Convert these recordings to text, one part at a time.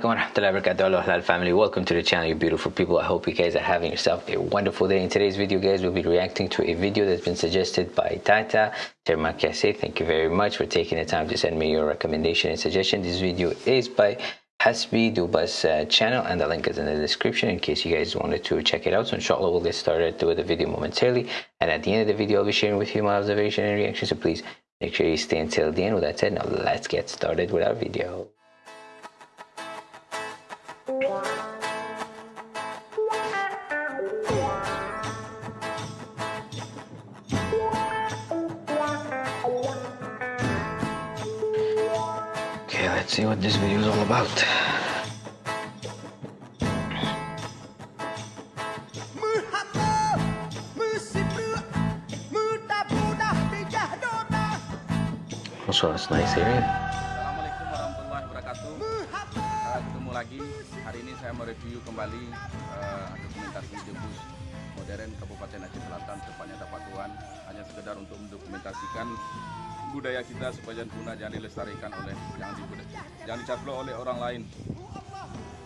alaikum warahmatullahi wabarakatuh. Halal family. Welcome to the channel you beautiful people. I hope you guys are having yourself a wonderful day. In today's video guys we'll be reacting to a video that's been suggested by Tata. Termakase thank you very much for taking the time to send me your recommendation and suggestion. This video is by Hasbi Duba's uh, channel and the link is in the description in case you guys wanted to check it out. So inshallah we'll get started with the video momentarily. And at the end of the video I'll be sharing with you my observation and reaction so please make sure you stay until the end. With that said now let's get started with our video let's see what this video is all about. Also, it's nice area. Kita supaya jangan punah, jangan dilestarikan oleh jangan dibuda, jangan dicaplok oleh orang lain.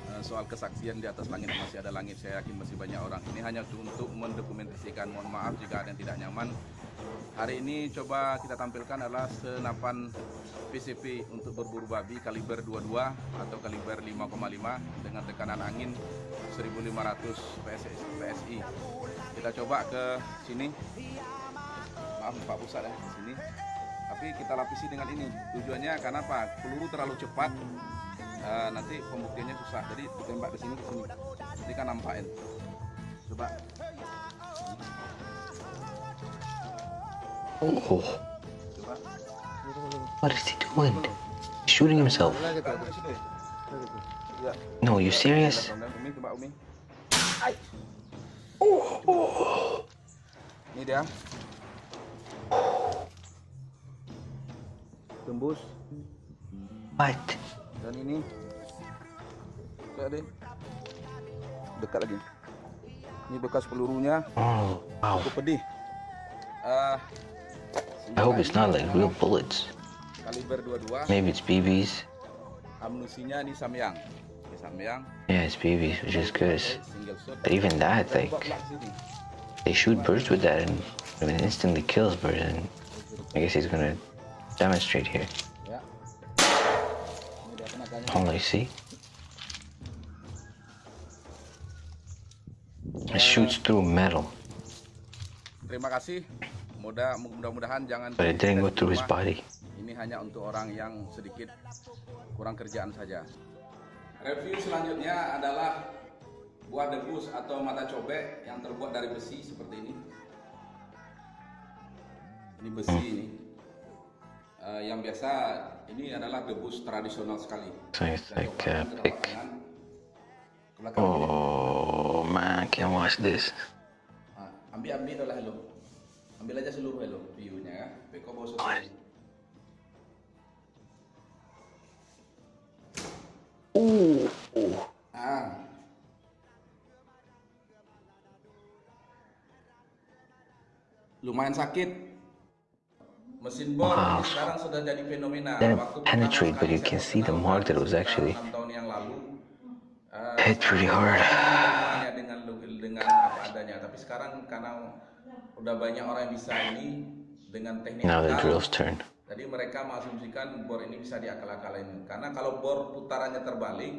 Uh, soal kesaksian di atas langit masih ada langit, saya yakin masih banyak orang. Ini hanya untuk mendokumentasikan. Mohon maaf jika ada yang tidak nyaman. Hari ini coba kita tampilkan adalah senapan PCP untuk berburu babi kaliber 22 atau kaliber 5,5 dengan tekanan angin 1500 PSI. PSI. Kita coba ke sini. Maaf Pak Pusat ya, sini. Tapi kita lapisi dengan ini. Tujuannya karena apa? Peluru terlalu cepat. eh, nanti pembuktiannya susah. Jadi ditembak ke sini ke sini. Jadi kan nampakin. Coba Oh, coba. what is he doing? He's shooting himself. Ya. No, you serious? Coba Umi. Ini dia. Tembus What? dan ini. Deh. Dekat lagi. Ini bekas pelurunya Oh, wow. cukup pedih. Eh, I hope it's not like real bullets. kaliber 22. Maybe it's BBs. Amunisinya ini Samyang. Ini Samyang. Yeah, it's BBs, which is good. But even that, like, coba belak sini. they shoot birds with that and I mean, it instantly kills birds. And I guess he's gonna demonstrate here. Ya. Tenaganya. Oh, you see? It shoots through metal, Terima kasih. Mudah mudah-mudahan jangan but it didn't go through his body. Ini hanya untuk orang yang sedikit kurang kerjaan saja. Review selanjutnya adalah buah debus atau mata cobek yang terbuat dari besi seperti ini. Ini besi ini. Eh, yang biasa ini adalah debus tradisional sekali. So it's Kita like coba a telapak pick. tangan ke belakang ini. Oh man, I can't watch this. Ah, ambil ambil lah hello. Ambil aja seluruh hello view-nya ya. Beko Oh, sesuai. Ah. Lumayan sakit. Mesin bor Wow. ini sekarang sudah jadi fenomena. Didn't Waktu penetrate, but you can see the mark that was actually eh, hit pretty hard. hanya dengan dengan apa adanya. Tapi sekarang karena udah banyak orang yang bisa ini dengan teknik Now the drill's turn. jadi mereka mengasumsikan bor ini bisa diakal-akalin. Karena kalau bor putarannya terbalik,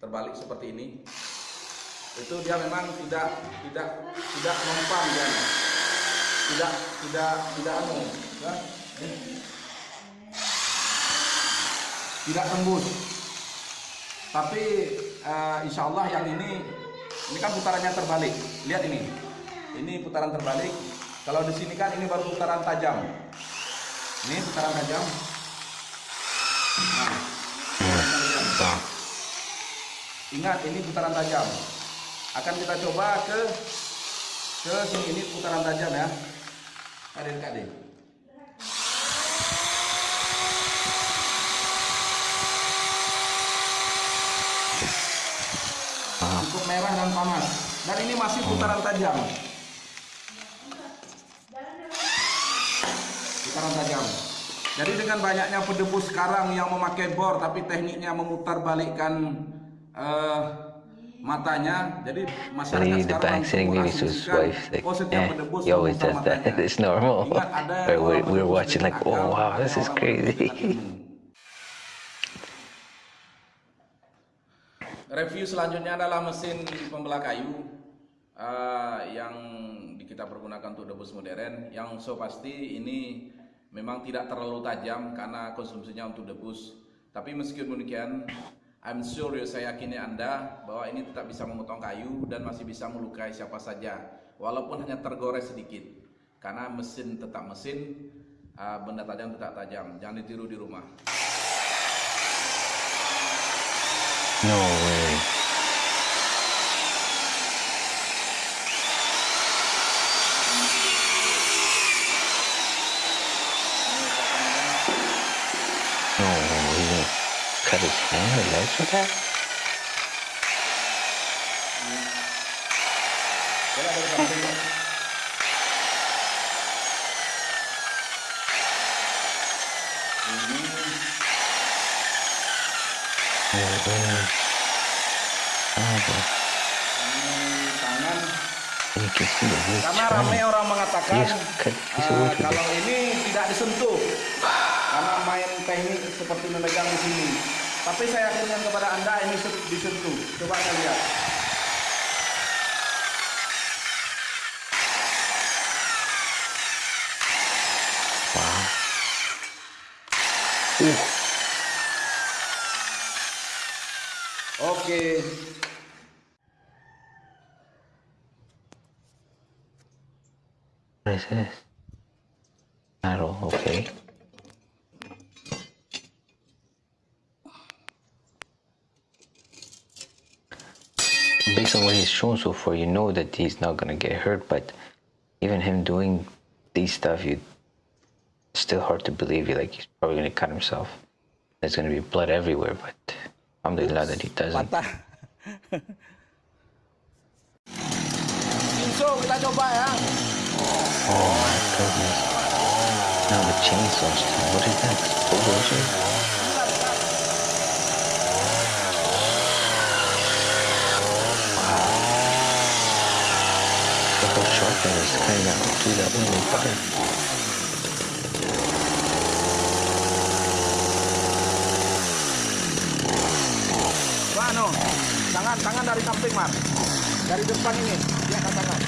terbalik seperti ini, itu dia memang tidak tidak tidak mempan dia. Tidak tidak tidak anu. Tidak tembus. Tapi eh, insya Allah yang ini ini kan putarannya terbalik. Lihat ini, ini putaran terbalik. Kalau di sini kan ini baru putaran tajam. Ini putaran tajam. Nah, putaran Ingat ini putaran tajam. Akan kita coba ke ke sini ini putaran tajam ya. Adik adik. Merah dan panas. Dan ini masih putaran tajam. Putaran tajam. Jadi dengan banyaknya pedebus sekarang yang memakai bor tapi tekniknya memutar balikkan uh, matanya, jadi masyarakat the sekarang sitting to his wife like, yeah, he always does that. It's normal. We're, we're watching like, oh wow, this is crazy. Review selanjutnya adalah mesin pembelah kayu uh, yang kita pergunakan untuk debus modern. Yang so pasti ini memang tidak terlalu tajam karena konsumsinya untuk debus. Tapi meskipun demikian, I'm sure saya yakini Anda bahwa ini tetap bisa memotong kayu dan masih bisa melukai siapa saja, walaupun hanya tergores sedikit. Karena mesin tetap mesin, uh, benda tajam tetap tajam. Jangan ditiru di rumah. No way. No, he cut his hand or legs with that? Karena ramai orang mengatakan with kalau ini tidak disentuh karena main teknik seperti memegang di sini. Tapi saya yakinkan kepada anda ini se- disentuh. Coba anda lihat. Oke. What is this? Metal, okay. Based on what he's shown so far, you know that he's not gonna get hurt, but even him doing these stuff, you still hard to believe. You like he's probably gonna cut himself. There's gonna be blood everywhere, but Alhamdulillah tadi tazim. Patah. Chainsaw kita coba. Oh my goodness. Now the chainsaw stand. What is that? Explosion? Wow. The whole shotgun is kind of through that window fire. Tangan tangan dari samping Mar. Dari depan ini. Ya tangan.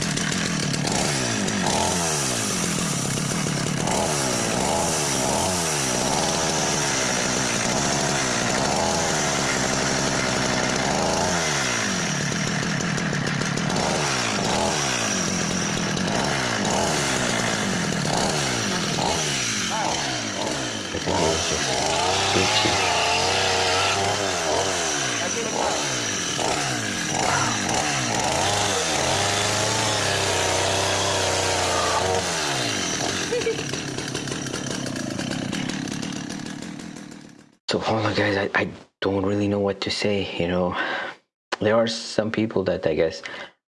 I think guys. I, I don't really know what to say. You know, there are some people that I guess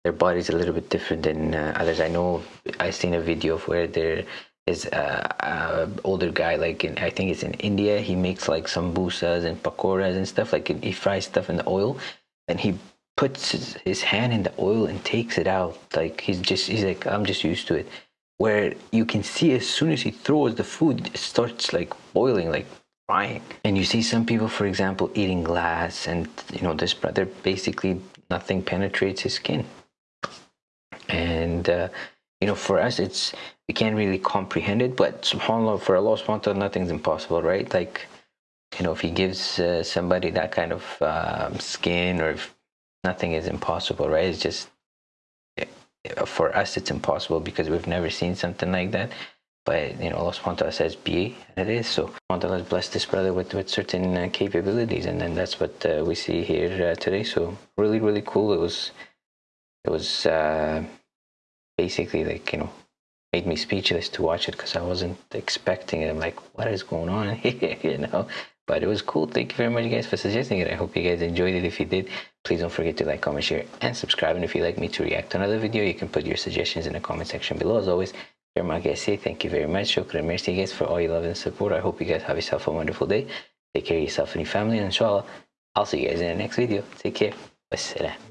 their body's a little bit different than uh, others. I know I seen a video of where there is a, a older guy, like in I think it's in India. He makes like sambusas and pakoras and stuff. Like he fries stuff in the oil, and he puts his, his hand in the oil and takes it out. Like he's just he's like I'm just used to it. Where you can see as soon as he throws the food, it starts like boiling, like And you see some people, for example, eating glass, and you know this brother basically nothing penetrates his skin. And uh, you know, for us, it's we can't really comprehend it. But subhanallah, for Allah subhanahu wa ta'ala, nothing's impossible, right? Like you know, if He gives uh, somebody that kind of um, skin, or if nothing is impossible, right? It's just for us, it's impossible because we've never seen something like that. But you know, Allah subhanahu wa ta'ala says be, and it is. So Allah has blessed this brother with, with certain uh, capabilities, and then that's what uh, we see here uh, today. So really, really cool. It was, it was uh, basically like you know, made me speechless to watch it because I wasn't expecting it. I'm like, what is going on here? you know. But it was cool. Thank you very much, guys, for suggesting it. I hope you guys enjoyed it. If you did, please don't forget to like, comment, share, and subscribe. And if you'd like me to react to another video, you can put your suggestions in the comment section below. As always, Kasih. Thank you very much. Shukran. Merci guys for all your love and support. I hope you guys have yourself a wonderful day. Take care of yourself and your family. And inshallah, I'll see you guys in the next video. Take care. Wassalam.